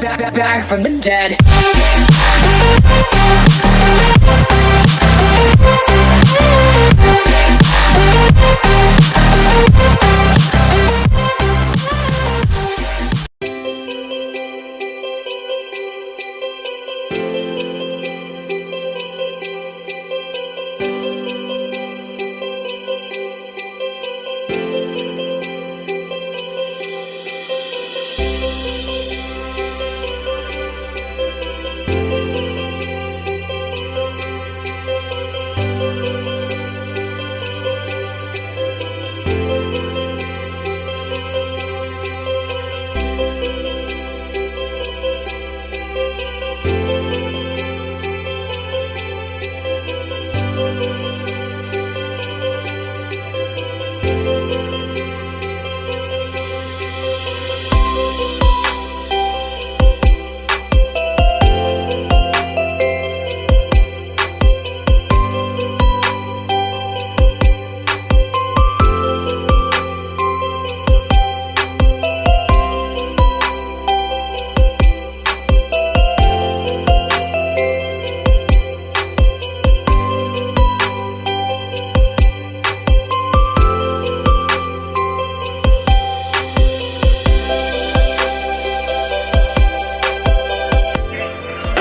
back, back, back from the dead.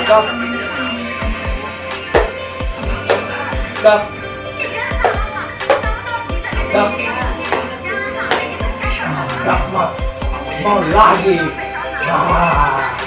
Stop. Stop. Stop. Stop mo. Mau lagi. Ah.